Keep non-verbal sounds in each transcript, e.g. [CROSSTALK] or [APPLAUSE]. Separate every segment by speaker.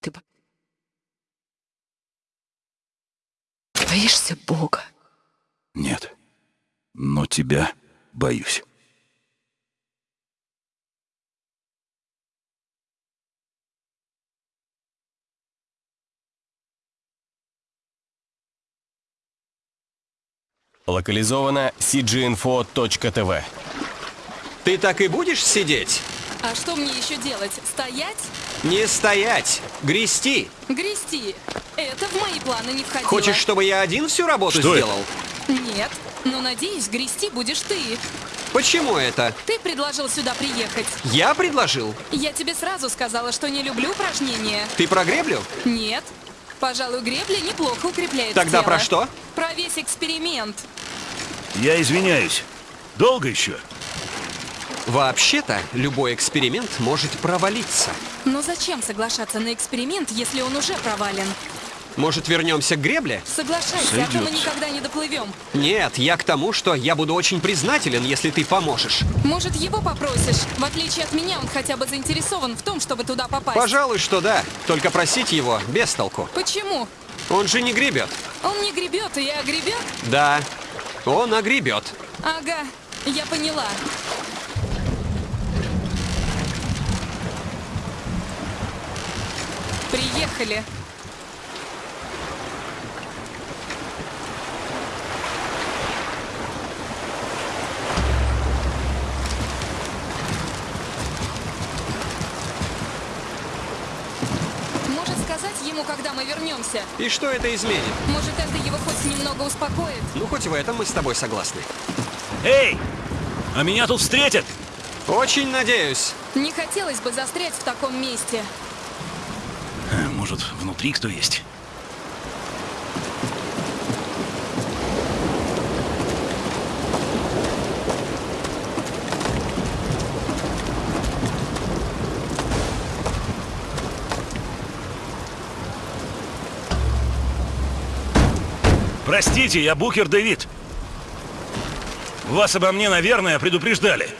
Speaker 1: Ты бо- боишься Бога?
Speaker 2: Нет. Но тебя боюсь.
Speaker 3: Локализовано cginfo.tv.
Speaker 4: Ты так и будешь сидеть?
Speaker 1: А что мне еще делать? Стоять?
Speaker 4: Не стоять, грести.
Speaker 1: Грести? Это в мои планы не входило.
Speaker 4: Хочешь, чтобы я один всю работу
Speaker 2: Что это?
Speaker 4: сделал?
Speaker 1: Нет. Но надеюсь, грести будешь ты.
Speaker 4: Почему это?
Speaker 1: Ты предложил сюда приехать.
Speaker 4: Я предложил.
Speaker 1: Я тебе сразу сказала, что не люблю упражнения.
Speaker 4: Ты про греблю?
Speaker 1: Нет. Пожалуй, гребля неплохо укрепляет
Speaker 4: Тогда
Speaker 1: тело.
Speaker 4: про что?
Speaker 1: Про весь эксперимент.
Speaker 2: Я извиняюсь. Долго еще?
Speaker 4: Вообще-то, любой эксперимент может провалиться.
Speaker 1: Но зачем соглашаться на эксперимент, если он уже провален?
Speaker 4: Может, вернемся к гребле?
Speaker 1: Соглашайся, а то мы никогда не доплывем.
Speaker 4: Нет, я к тому, что я буду очень признателен, если ты поможешь.
Speaker 1: Может, его попросишь? В отличие от меня, он хотя бы заинтересован в том, чтобы туда попасть.
Speaker 4: Пожалуй, что да. Только просить его без толку.
Speaker 1: Почему?
Speaker 4: Он же не гребет.
Speaker 1: Он не гребет, и огребет?
Speaker 4: Да, он огребет.
Speaker 1: Ага, я поняла. Приехали. Может сказать ему, когда мы вернемся?
Speaker 4: И что это изменит?
Speaker 1: Может, это его хоть немного успокоит?
Speaker 4: Ну, хоть в этом мы с тобой согласны.
Speaker 2: Эй! А меня тут встретят?
Speaker 4: Очень надеюсь.
Speaker 1: Не хотелось бы застрять в таком месте.
Speaker 2: Может, внутри кто есть? Простите, я Букер Дэвид. Вас обо мне, наверное, предупреждали.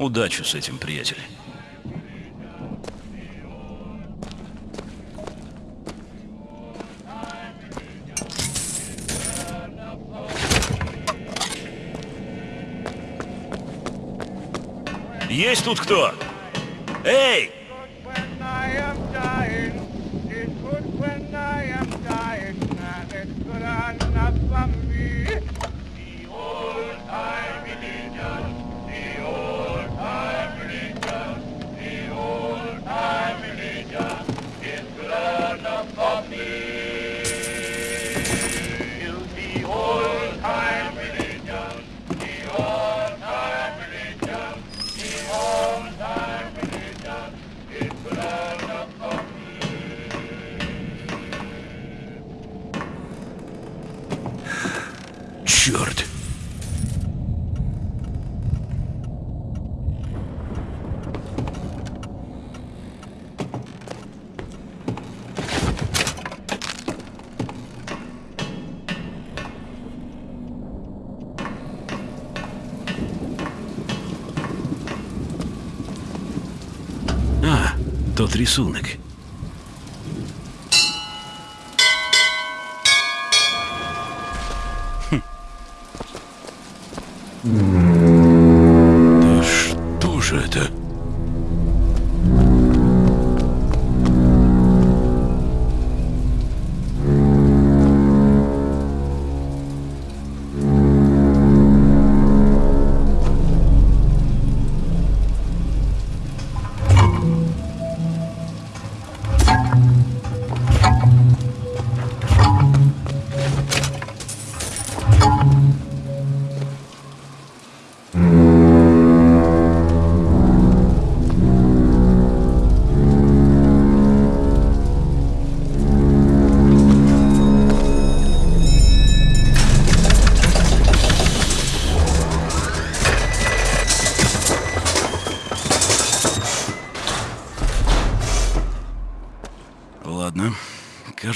Speaker 2: Удачи с этим, приятель. Есть тут кто? Эй! Черт! А, тот рисунок.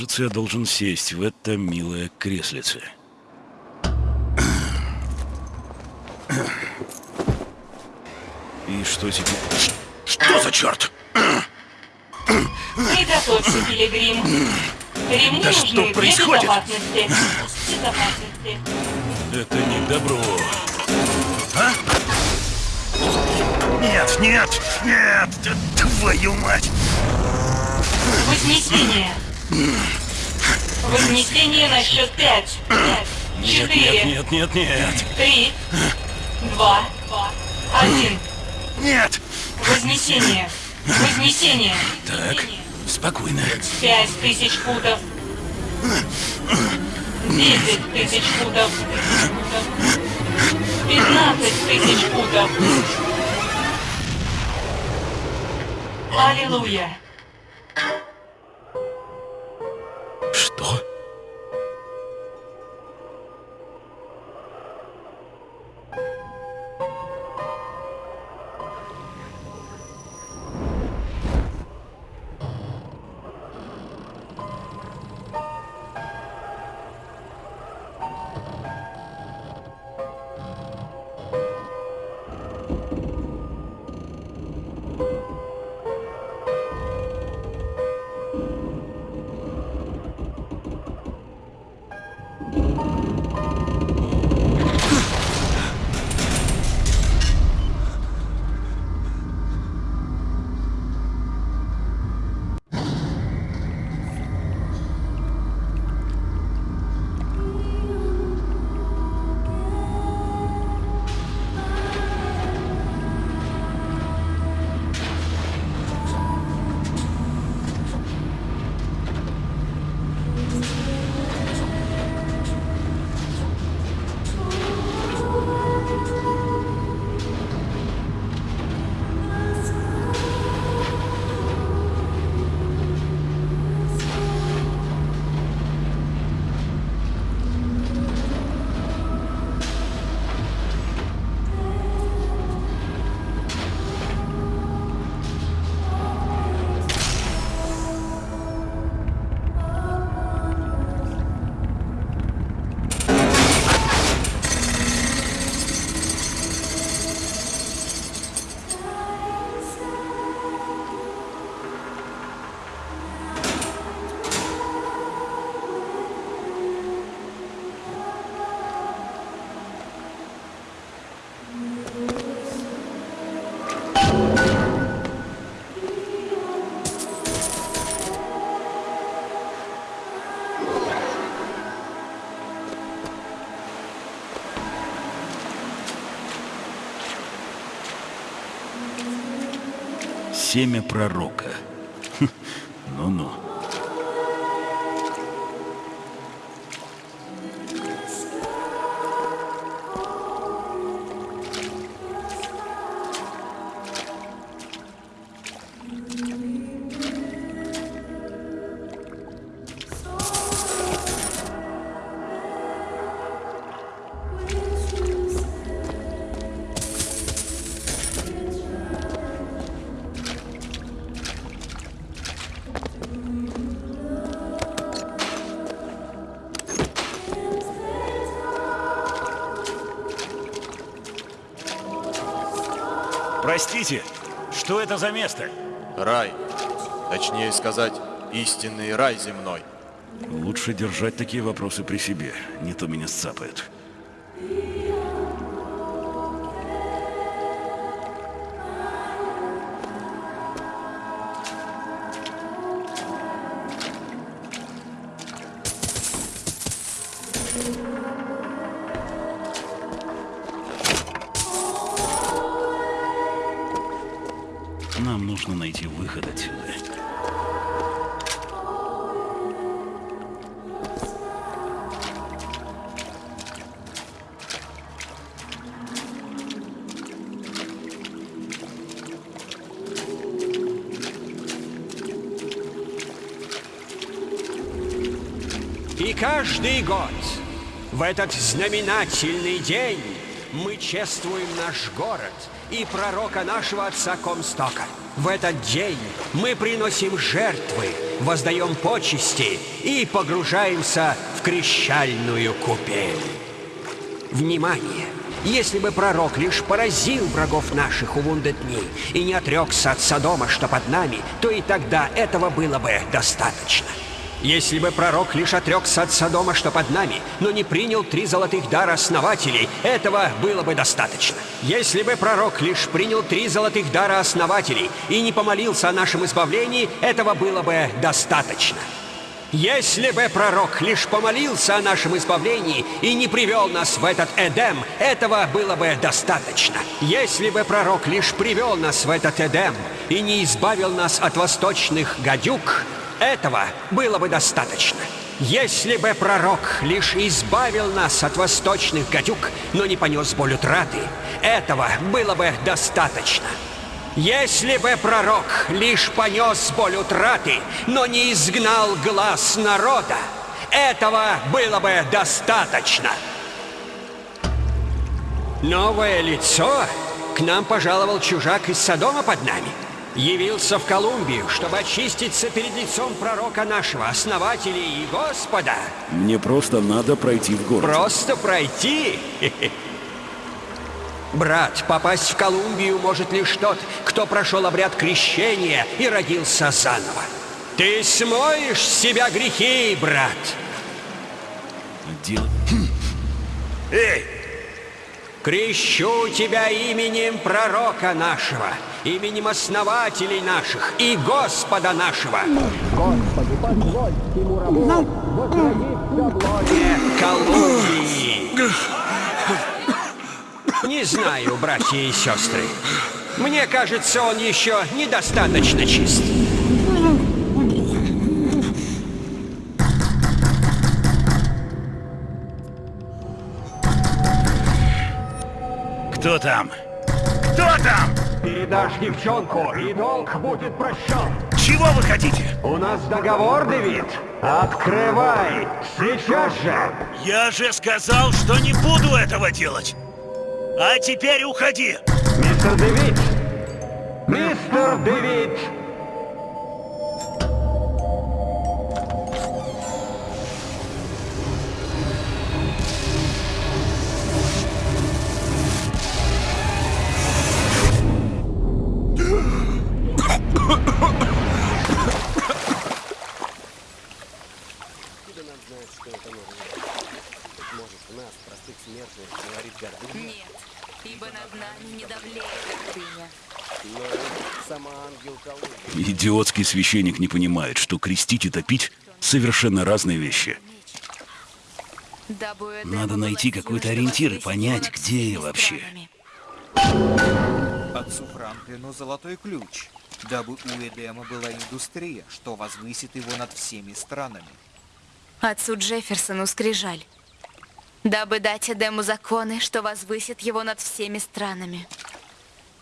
Speaker 2: Кажется, я должен сесть в это милое креслице. И что теперь? Что за черт?
Speaker 5: Приготовься, пилигрим. Ремни
Speaker 2: Да
Speaker 5: нужны
Speaker 2: что происходит?
Speaker 5: безопасности. Безопасности.
Speaker 2: Это не к добру. А? Нет, нет, нет! Твою мать!
Speaker 5: Вознесение. Вознесение на счет пять. Четыре.
Speaker 2: нет, нет, нет, нет!
Speaker 5: Три. Два. Один.
Speaker 2: Нет!
Speaker 5: Вознесение. Вознесение.
Speaker 2: Так, спокойно.
Speaker 5: Пять тысяч футов. Десять тысяч футов. Пятнадцать тысяч футов. Аллилуйя.
Speaker 2: Семя пророка. Что это за место?
Speaker 6: Рай. Точнее сказать, истинный рай земной.
Speaker 2: Лучше держать такие вопросы при себе, не то меня сцапают.
Speaker 4: Этот знаменательный день мы чествуем наш город и пророка нашего отца Комстока. В этот день мы приносим жертвы, воздаем почести и погружаемся в крещальную купель. Внимание! Если бы пророк лишь поразил врагов наших у Вундетни и не отрекся от Содома, что под нами, то и тогда этого было бы достаточно. Если бы пророк лишь отрекся от Содома, что под нами, но не принял три золотых дара основателей, этого было бы достаточно. Если бы пророк лишь принял три золотых дара основателей и не помолился о нашем избавлении, этого было бы достаточно. Если бы пророк лишь помолился о нашем избавлении и не привел нас в этот Эдем, этого было бы достаточно. Если бы пророк лишь привел нас в этот Эдем и не избавил нас от восточных гадюк, этого было бы достаточно. Если бы пророк лишь избавил нас от восточных гадюк, но не понес боль утраты, этого было бы достаточно. Если бы пророк лишь понес боль утраты, но не изгнал глаз народа, этого было бы достаточно. Новое лицо? К нам пожаловал чужак из Содома под нами. Явился в Колумбию, чтобы очиститься перед лицом пророка нашего, основателя и Господа.
Speaker 2: Мне просто надо пройти в город.
Speaker 4: Просто пройти? [LAUGHS] Брат, попасть в Колумбию может лишь тот, кто прошел обряд крещения и родился заново. Ты смоешь с себя грехи, брат.
Speaker 2: Дело... [CLEARS THROAT]
Speaker 6: Эй!
Speaker 4: Крещу тебя именем пророка нашего, именем основателей наших и Господа нашего. Господи, позволь ему рабу Колумбии. Не знаю, братья и сестры. Мне кажется, он еще недостаточно чист.
Speaker 2: Кто там? Кто там?
Speaker 4: Передашь девчонку, и долг будет прощен.
Speaker 2: Чего вы хотите?
Speaker 4: У нас договор, Дэвид. Открывай! Сейчас же!
Speaker 2: Я же сказал, что не буду этого делать. А теперь уходи.
Speaker 4: Мистер Дэвид! Мистер Дэвид!
Speaker 1: Нет, ибо над нами не давлеет гордыня.
Speaker 2: Идиотский священник не понимает, что крестить и топить совершенно разные вещи. Надо найти какой-то ориентир и понять, где я вообще.
Speaker 7: Отцу Франклину золотой ключ, дабы у Эдема была индустрия, что возвысит его над всеми странами.
Speaker 1: Отцу Джефферсону скрижаль. Дабы дать Эдему законы, что возвысит его над всеми странами.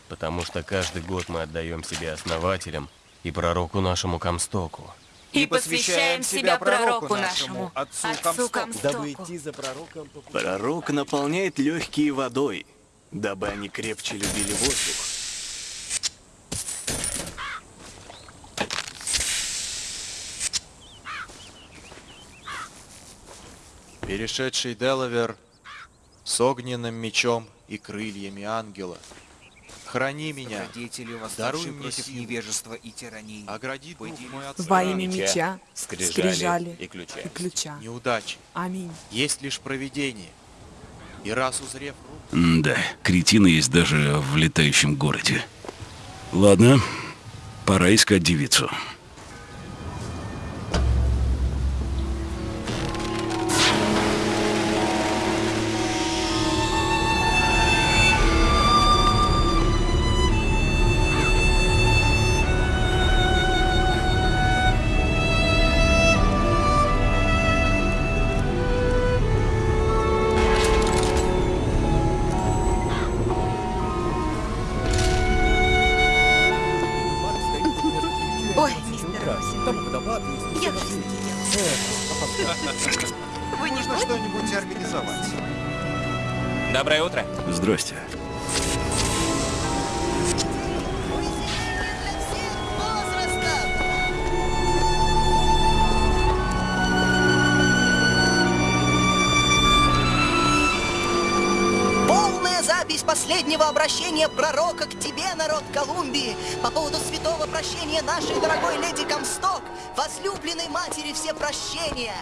Speaker 3: Потому что каждый год мы отдаем себе основателям и пророку нашему Комстоку.
Speaker 1: И посвящаем себя пророку нашему,
Speaker 7: отцу
Speaker 1: отцу
Speaker 7: Комстоку.
Speaker 1: Комстоку.
Speaker 8: Пророк наполняет легкие водой, дабы они крепче любили воздух.
Speaker 6: Перешедший Делавер с огненным мечом и крыльями ангела, Храни меня. Даруй мне
Speaker 9: против
Speaker 6: силу.
Speaker 9: невежества и тирании.
Speaker 6: Огради дух мой от
Speaker 10: Во имя меча, скрижали
Speaker 3: и ключа.
Speaker 10: и ключа.
Speaker 6: неудачи.
Speaker 10: Аминь.
Speaker 6: Есть лишь провидение. И раз узрев
Speaker 11: Да, кретины есть даже в летающем городе. Ладно, пора искать девицу.
Speaker 12: Матери все прощения.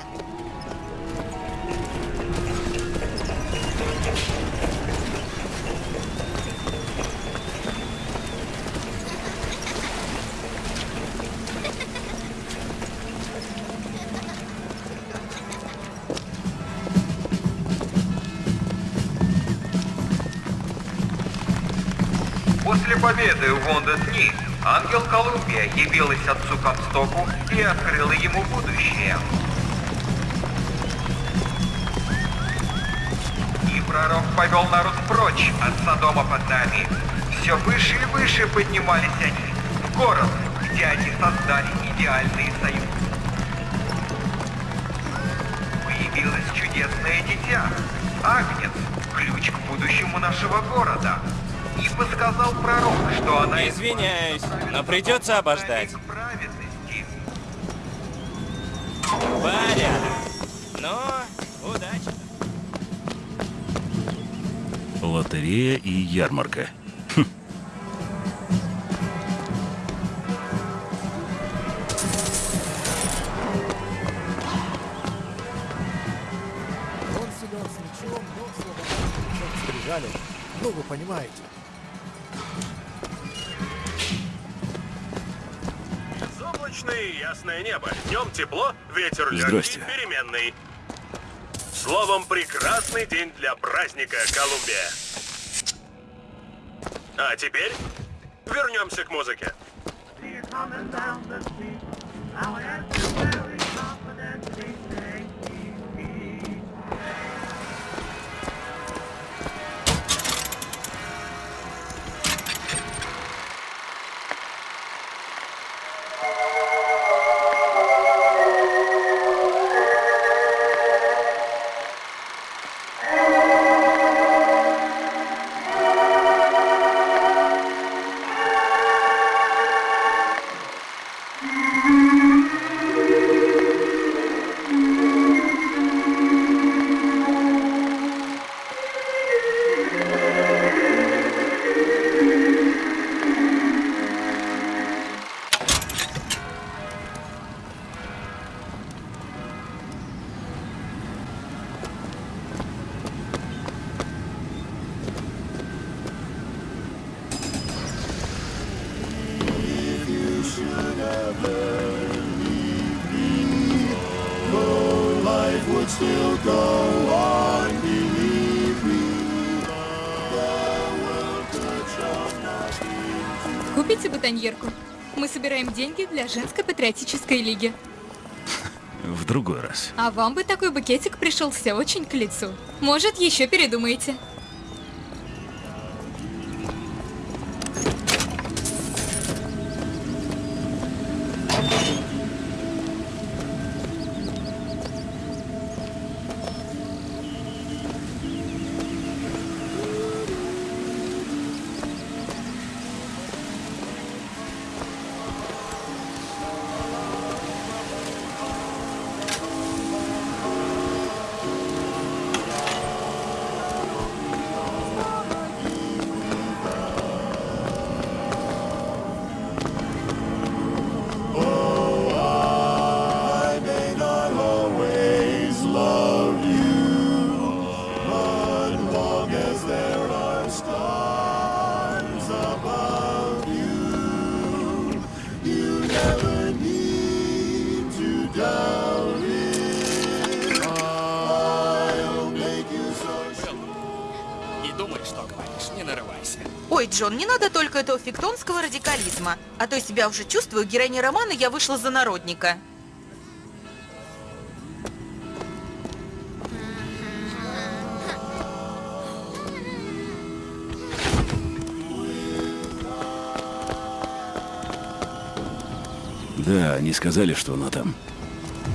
Speaker 13: После победы в Вондес-Дни ангел Колумбия явилась отцу Комстоку и открыла ему будущее. И пророк повел народ прочь от Содома под нами. Все выше и выше поднимались они, в город, где они создали идеальный союз. Появилось чудесное дитя, Агнец, ключ к будущему нашего города. И подсказал пророк, что она
Speaker 3: Извиняюсь, но придется обождать.
Speaker 13: праведности.
Speaker 3: Порядок. Ну, удачи.
Speaker 11: Лотерея и ярмарка.
Speaker 14: Но скрижали. Ну, вы понимаете.
Speaker 15: Ясное небо. Днем тепло, ветер легкий, переменный. Словом, прекрасный день для праздника Колумбия. А теперь вернемся к музыке.
Speaker 1: Для женской патриотической лиги.
Speaker 11: В другой раз.
Speaker 1: А вам бы такой букетик пришелся очень к лицу. Может, еще передумаете.
Speaker 16: Джон, не надо только этого фиктонского радикализма. А то я себя уже чувствую, героиня романа я вышла за народника.
Speaker 2: Да, они сказали, что она там.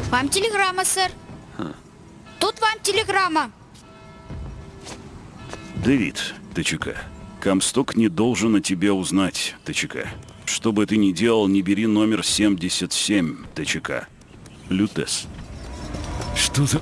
Speaker 17: Вам телеграмма, сэр.
Speaker 2: Ха.
Speaker 17: Тут вам телеграмма.
Speaker 2: Дэвид, ТЧК, Камсток не должен о тебе узнать, ТЧК. Что бы ты ни делал, не бери номер 77, ТЧК. Лютес. Что за...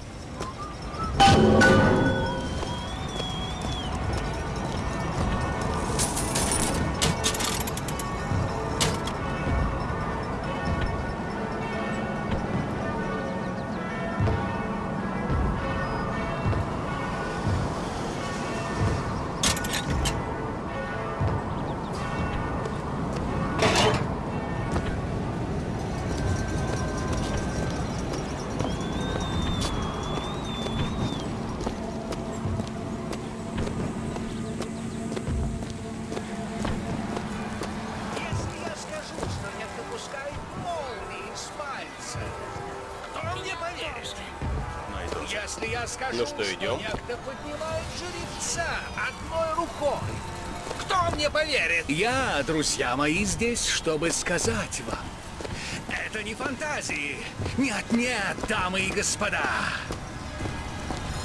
Speaker 18: друзья мои, здесь, чтобы сказать вам. Это не фантазии. Нет, нет, дамы и господа.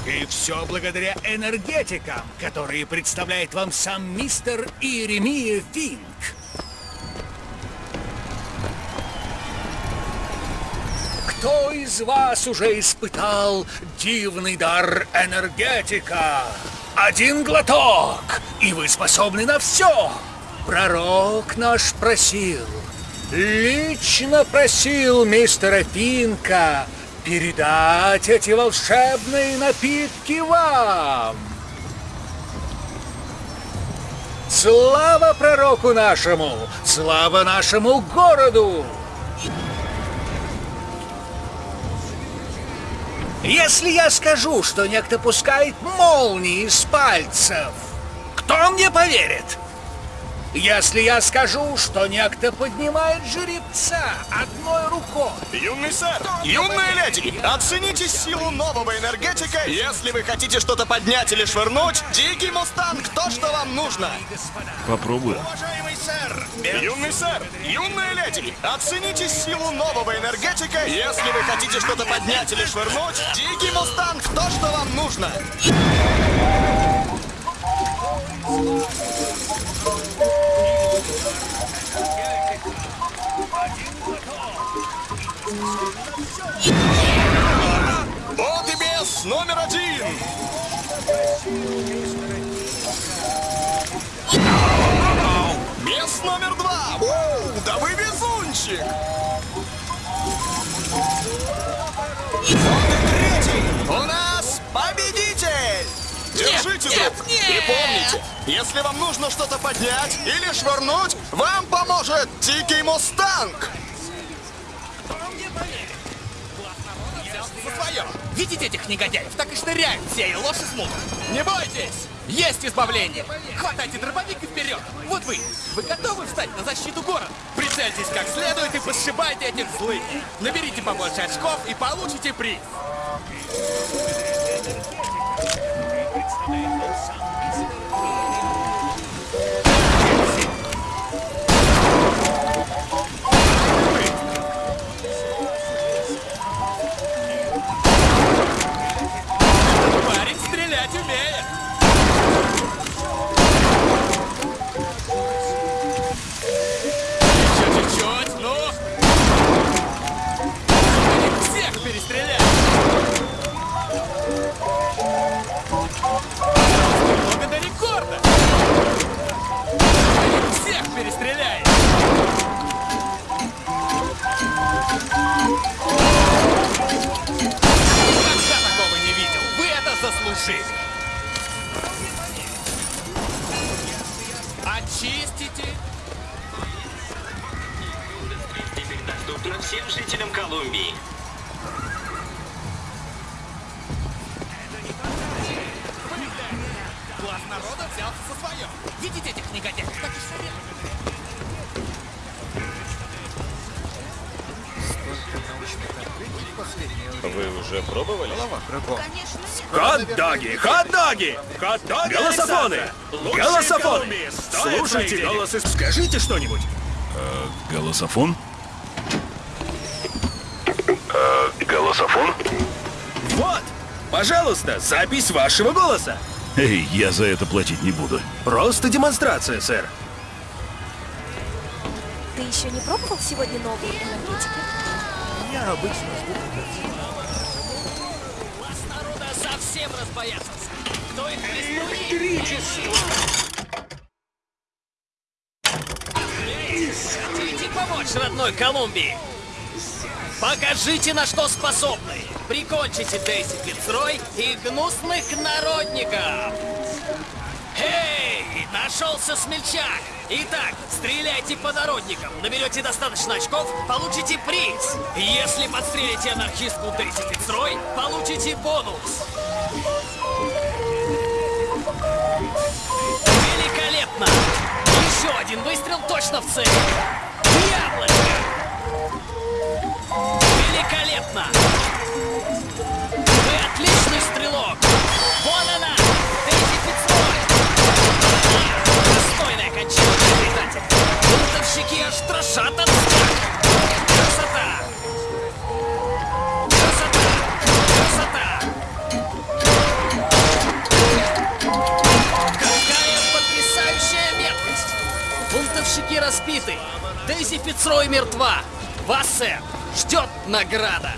Speaker 18: И все благодаря энергетикам, которые представляет вам сам мистер Иеремия Финк. Кто из вас уже испытал дивный дар энергетика? Один глоток, и вы способны на все. Пророк наш просил, лично просил мистера Финка передать эти волшебные напитки вам. Слава пророку нашему! Слава нашему городу! Если я скажу, что некто пускает молнии из пальцев, кто мне поверит? Если я скажу, что некто поднимает жеребца одной рукой...
Speaker 19: Юный сэр, юная леди, оцените силу нового энергетика. Если вы хотите что-то поднять или швырнуть, дикий мустанг, то, что вам нужно.
Speaker 2: Попробую.
Speaker 19: Уважаемый сэр, юный сэр, юная леди, оцените силу нового энергетика. Если вы хотите что-то поднять или швырнуть, дикий мустанг, то, что вам нужно. И бес номер один. Бес номер два. У, да вы везунчик. И третий. У нас победитель. Держите,
Speaker 18: Нет,
Speaker 19: друг.
Speaker 18: нет,
Speaker 19: И
Speaker 18: нет.
Speaker 19: помните, если вам нужно что-то поднять или швырнуть, вам поможет Дикий Мустанг.
Speaker 20: Видите этих негодяев? Так и шныряют все, и ложь и смута. Не бойтесь! Есть избавление! Хватайте дробовик и вперед! Вот вы! Вы готовы встать на защиту города? Прицельтесь как следует и посшибайте этих злых! Наберите побольше очков и получите приз!
Speaker 6: It's
Speaker 21: the name of
Speaker 6: San Vicente.
Speaker 22: Хот-доги,
Speaker 23: Голософоны! Голософоны! Слушайте голосы, скажите что-нибудь.
Speaker 2: Голософон?
Speaker 23: Голософон? Вот, пожалуйста, запись вашего голоса.
Speaker 2: Эй, я за это платить не буду.
Speaker 23: Просто демонстрация, сэр.
Speaker 24: Ты еще не пробовал сегодня новые энергетики?
Speaker 14: Я обычно жду
Speaker 20: Электричество! Хотите помочь родной Колумбии? Покажите, на что способны. Прикончите Дейси Фицрой и гнусных народников. Эй, нашелся смельчак. Итак, стреляйте по народникам. Наберете достаточно очков, получите приз. Если подстрелите анархистку Дейси Фицрой, получите бонус. Великолепно! Еще один выстрел точно в цель. Яблочко! Великолепно! Вы отличный стрелок! Вон она! Дейзи Фицрой! Достойное кончание, предатель! Бунтовщики аж трошат от страха! Бунтовщики распиты! Дейзи Фицрой мертва! Вас, ждет награда!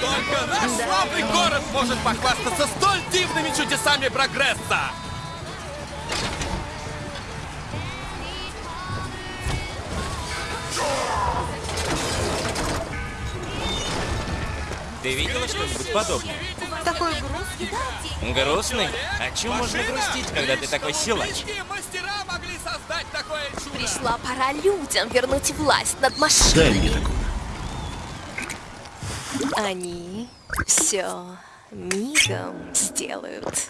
Speaker 20: Только наш славный город может похвастаться столь дивными чудесами прогресса!
Speaker 3: Ты видела что-нибудь подобное?
Speaker 16: Такой грустный.
Speaker 3: Грустный? О чем можно грустить, когда ты такой силач?
Speaker 24: Пришла пора людям вернуть власть над
Speaker 2: Дай
Speaker 24: машиной.
Speaker 2: мне такую.
Speaker 24: Они все мигом сделают.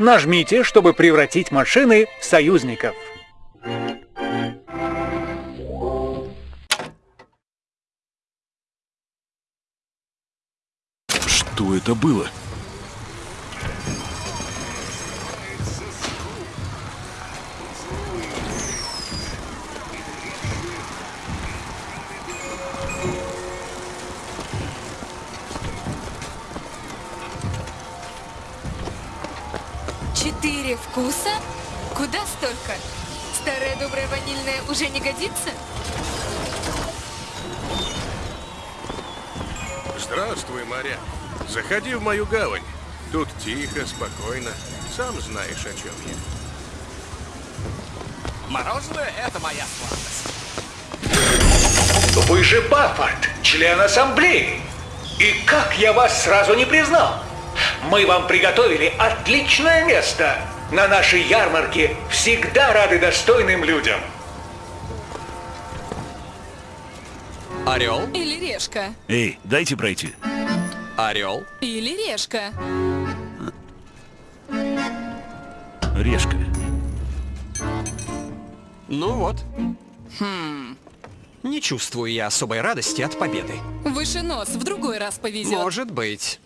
Speaker 25: Нажмите, чтобы превратить машины в союзников.
Speaker 2: Что это было?
Speaker 26: Старая добрая ванильная уже не годится?
Speaker 22: Здравствуй, моряк. Заходи в мою гавань. Тут тихо, спокойно. Сам знаешь, о чем я.
Speaker 20: Мороженое — это моя сладость.
Speaker 18: Вы же Баффорд, член ассамблеи. И как я вас сразу не признал? Мы вам приготовили отличное место. На нашей ярмарке всегда рады достойным людям.
Speaker 20: Орел?
Speaker 26: Или решка?
Speaker 2: Эй, дайте пройти.
Speaker 20: Орел?
Speaker 26: Или решка?
Speaker 2: Решка.
Speaker 1: Ну вот. Хм. Не чувствую я особой радости от победы.
Speaker 26: Выше нос, в другой раз повезет.
Speaker 1: Может быть.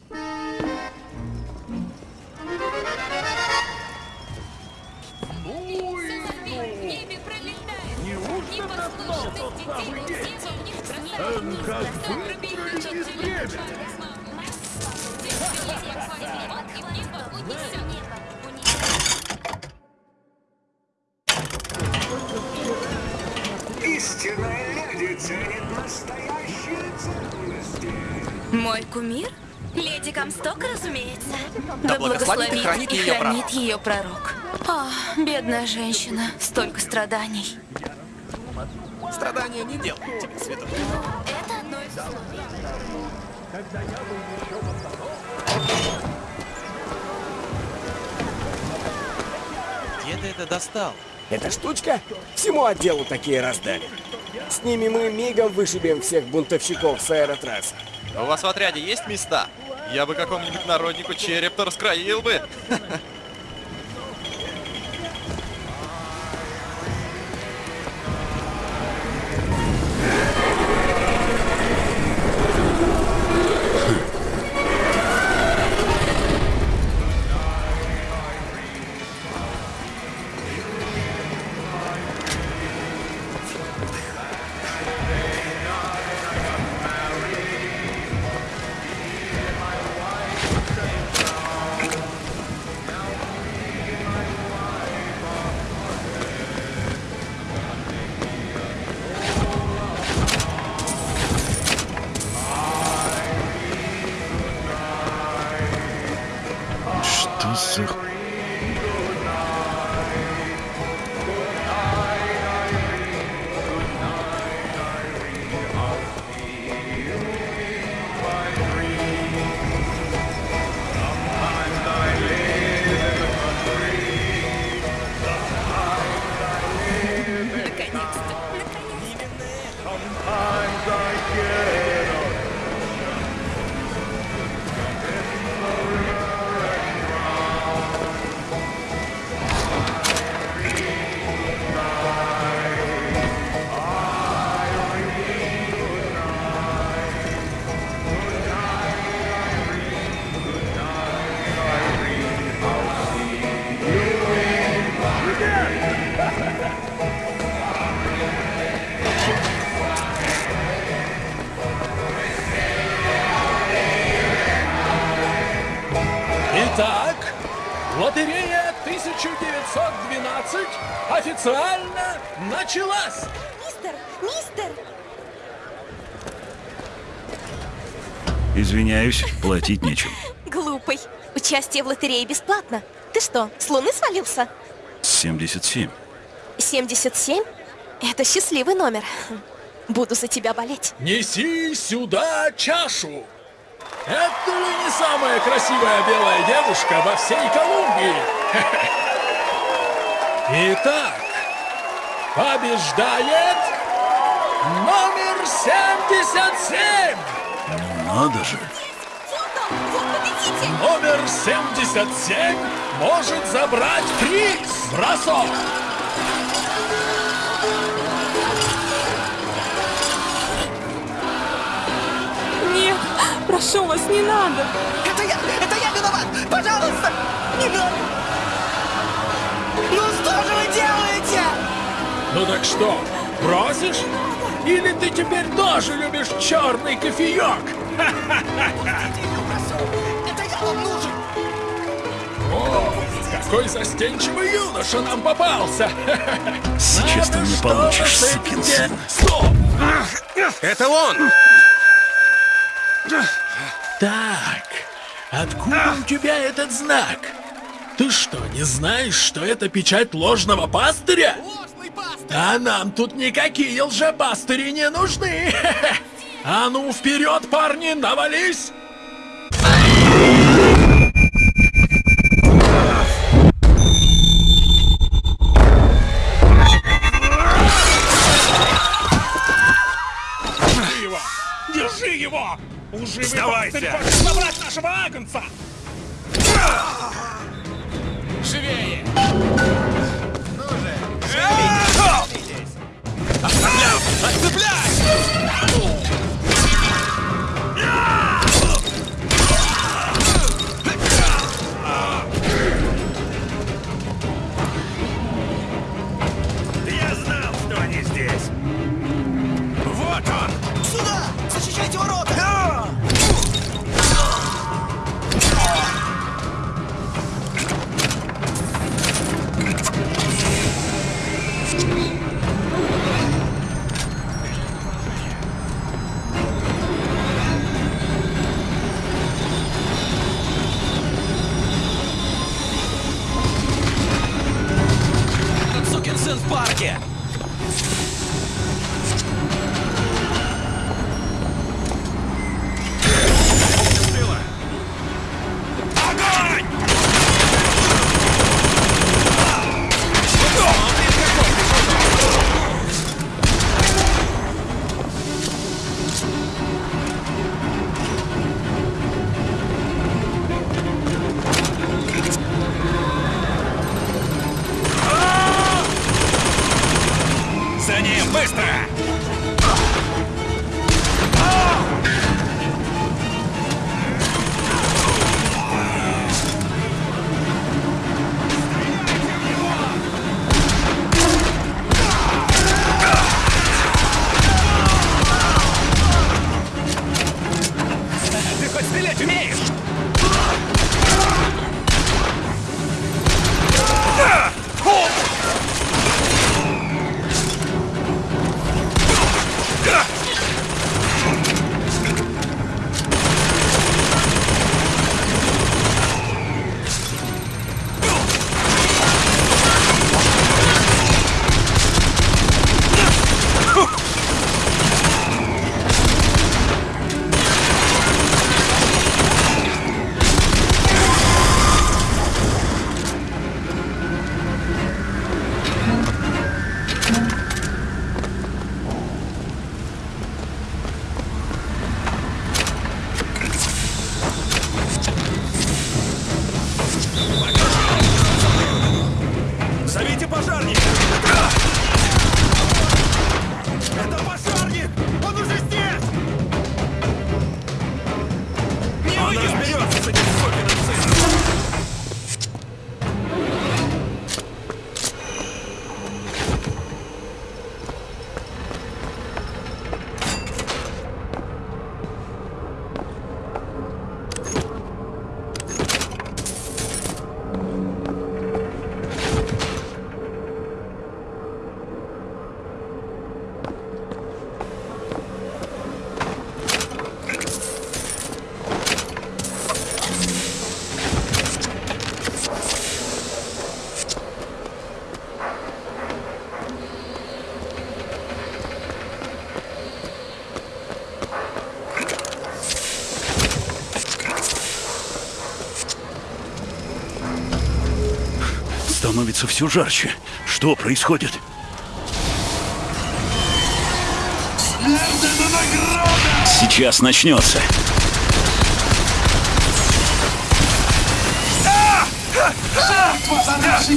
Speaker 7: Мой кумир?
Speaker 1: Леди Комсток, разумеется.
Speaker 20: Да благословит и хранит
Speaker 1: и
Speaker 20: ее
Speaker 1: хранит
Speaker 20: пророк.
Speaker 1: ее пророк. А, бедная женщина, столько страданий.
Speaker 20: Страдания не делают тебя святой.
Speaker 1: Это одно из условий.
Speaker 6: Где ты это достал?
Speaker 27: Эта штучка всему отделу такие раздали. С ними мы мигом вышибем всех бунтовщиков с аэротрасса.
Speaker 6: У вас в отряде есть места? Я бы какому-нибудь народнику череп-то раскроил бы. [LAUGHS]
Speaker 24: Участие в лотерее бесплатно. Ты что, с луны свалился?
Speaker 2: 77.
Speaker 24: 77? Это счастливый номер. Буду за тебя болеть.
Speaker 23: Неси сюда чашу! Это ли не самая красивая белая девушка во всей Колумбии? [LAUGHS] Итак, побеждает номер 77!
Speaker 2: Надо же.
Speaker 23: Номер 77 может забрать приз! Бросок!
Speaker 18: Нет, прошу вас, не надо.
Speaker 11: Это я! Это я виноват! Пожалуйста! Не надо! Ну что же вы делаете?
Speaker 23: Ну так что, бросишь? Или ты теперь тоже любишь черный кофеек?
Speaker 11: Это [LAUGHS]
Speaker 23: какой застенчивый юноша нам попался! [LAUGHS]
Speaker 2: Сейчас ты мне получишь, сукин сын.
Speaker 23: Стоп!
Speaker 15: Это он!
Speaker 23: Так, откуда у тебя этот знак? Ты что, не знаешь, что это печать ложного пастыря? А нам тут никакие лжепастыри не нужны! [LAUGHS] А ну, вперед, парни, навались!
Speaker 2: Становится все жарче. Что происходит? Сейчас начнется.
Speaker 28: Жертва за наши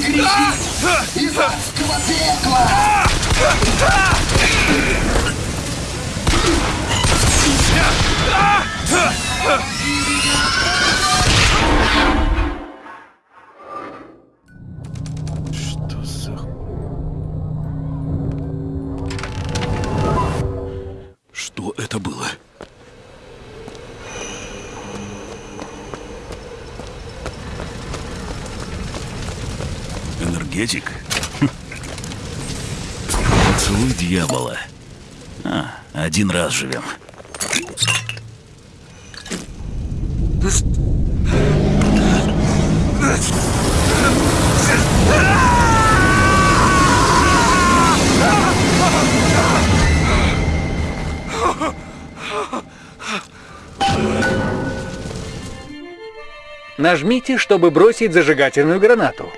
Speaker 28: из адского пекла!
Speaker 2: Один раз живем.
Speaker 18: Нажмите, чтобы бросить зажигательную гранату.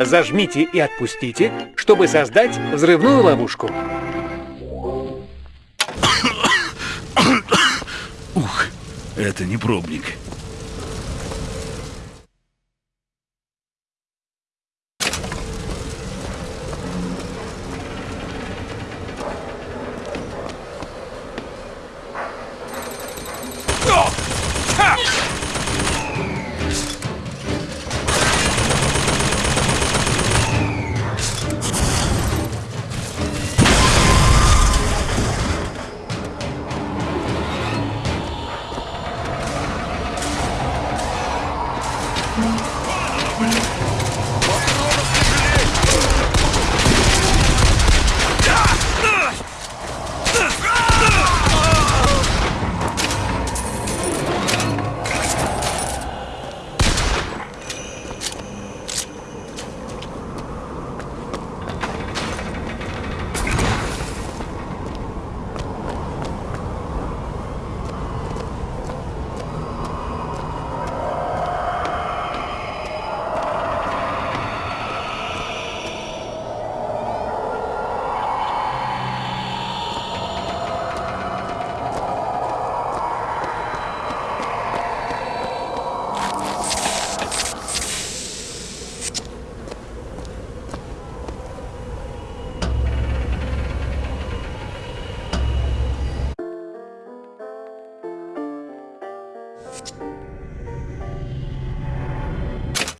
Speaker 18: Зажмите и отпустите, чтобы создать взрывную ловушку.
Speaker 2: Это не пробник.